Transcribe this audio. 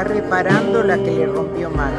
Está reparando la que le rompió más.